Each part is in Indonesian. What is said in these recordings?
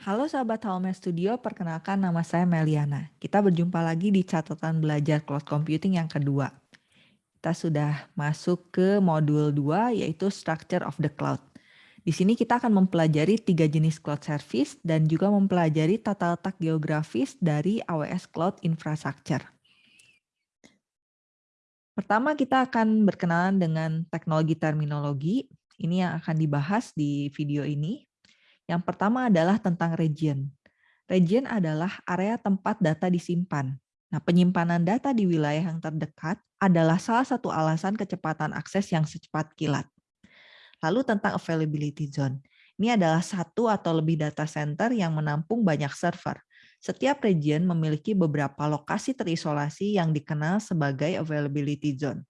Halo sahabat Halme Studio, perkenalkan nama saya Meliana. Kita berjumpa lagi di catatan belajar cloud computing yang kedua. Kita sudah masuk ke modul 2 yaitu Structure of the Cloud. Di sini kita akan mempelajari tiga jenis cloud service dan juga mempelajari tata letak geografis dari AWS Cloud Infrastructure. Pertama kita akan berkenalan dengan teknologi terminologi. Ini yang akan dibahas di video ini. Yang pertama adalah tentang region. Region adalah area tempat data disimpan. Nah, penyimpanan data di wilayah yang terdekat adalah salah satu alasan kecepatan akses yang secepat kilat. Lalu tentang availability zone. Ini adalah satu atau lebih data center yang menampung banyak server. Setiap region memiliki beberapa lokasi terisolasi yang dikenal sebagai availability zone.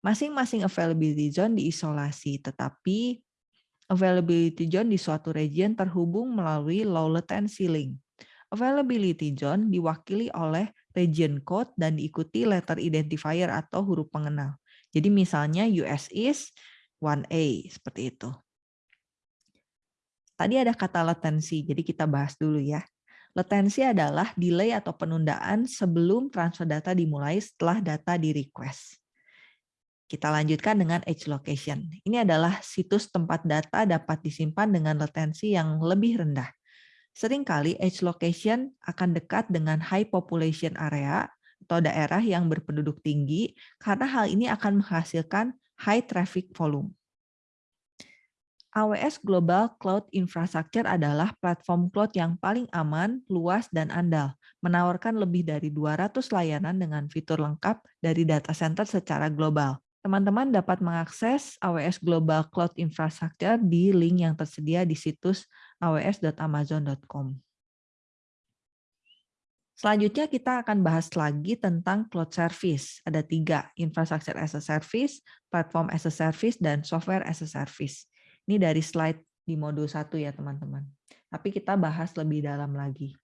Masing-masing availability zone diisolasi, tetapi Availability zone di suatu region terhubung melalui low latency link. Availability zone diwakili oleh region code dan diikuti letter identifier atau huruf pengenal. Jadi misalnya US is 1A, seperti itu. Tadi ada kata latensi, jadi kita bahas dulu ya. Latensi adalah delay atau penundaan sebelum transfer data dimulai setelah data di request. Kita lanjutkan dengan edge location. Ini adalah situs tempat data dapat disimpan dengan latensi yang lebih rendah. Seringkali edge location akan dekat dengan high population area atau daerah yang berpenduduk tinggi karena hal ini akan menghasilkan high traffic volume. AWS Global Cloud Infrastructure adalah platform cloud yang paling aman, luas, dan andal, menawarkan lebih dari 200 layanan dengan fitur lengkap dari data center secara global teman-teman dapat mengakses AWS Global Cloud Infrastructure di link yang tersedia di situs aws.amazon.com. Selanjutnya kita akan bahas lagi tentang cloud service. Ada tiga, infrastructure as a service, platform as a service, dan software as a service. Ini dari slide di modul satu ya teman-teman. Tapi kita bahas lebih dalam lagi.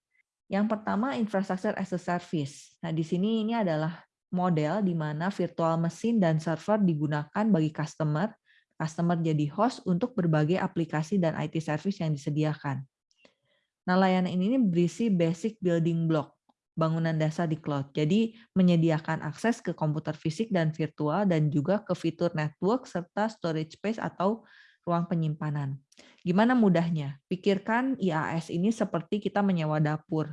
Yang pertama, infrastructure as a service. Nah di sini ini adalah model di mana virtual mesin dan server digunakan bagi customer, customer jadi host untuk berbagai aplikasi dan IT service yang disediakan. Nah, layanan ini berisi basic building block, bangunan dasar di cloud. Jadi, menyediakan akses ke komputer fisik dan virtual dan juga ke fitur network serta storage space atau ruang penyimpanan. Gimana mudahnya? Pikirkan IaaS ini seperti kita menyewa dapur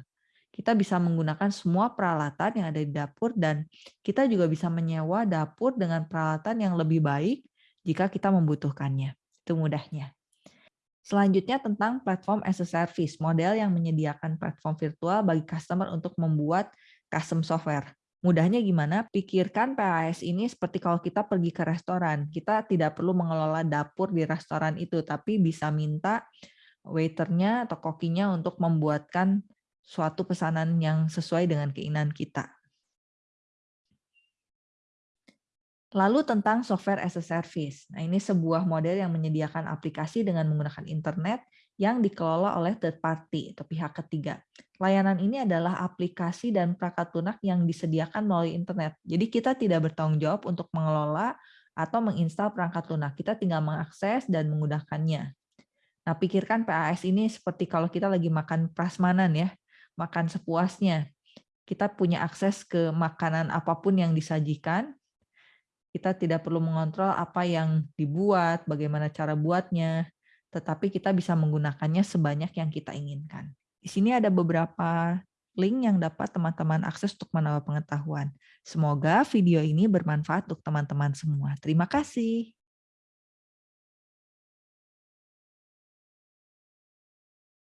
kita bisa menggunakan semua peralatan yang ada di dapur dan kita juga bisa menyewa dapur dengan peralatan yang lebih baik jika kita membutuhkannya. Itu mudahnya. Selanjutnya tentang platform as a service, model yang menyediakan platform virtual bagi customer untuk membuat custom software. Mudahnya gimana? Pikirkan PAS ini seperti kalau kita pergi ke restoran. Kita tidak perlu mengelola dapur di restoran itu, tapi bisa minta waiternya atau kokinya untuk membuatkan suatu pesanan yang sesuai dengan keinginan kita. Lalu tentang software as a service. Nah, ini sebuah model yang menyediakan aplikasi dengan menggunakan internet yang dikelola oleh third party atau pihak ketiga. Layanan ini adalah aplikasi dan perangkat lunak yang disediakan melalui internet. Jadi kita tidak bertanggung jawab untuk mengelola atau menginstal perangkat lunak. Kita tinggal mengakses dan menggunakannya. Nah, pikirkan PAS ini seperti kalau kita lagi makan prasmanan ya makan sepuasnya. Kita punya akses ke makanan apa pun yang disajikan. Kita tidak perlu mengontrol apa yang dibuat, bagaimana cara buatnya, tetapi kita bisa menggunakannya sebanyak yang kita inginkan. Di sini ada beberapa link yang dapat teman-teman akses untuk menambah pengetahuan. Semoga video ini bermanfaat untuk teman-teman semua. Terima kasih.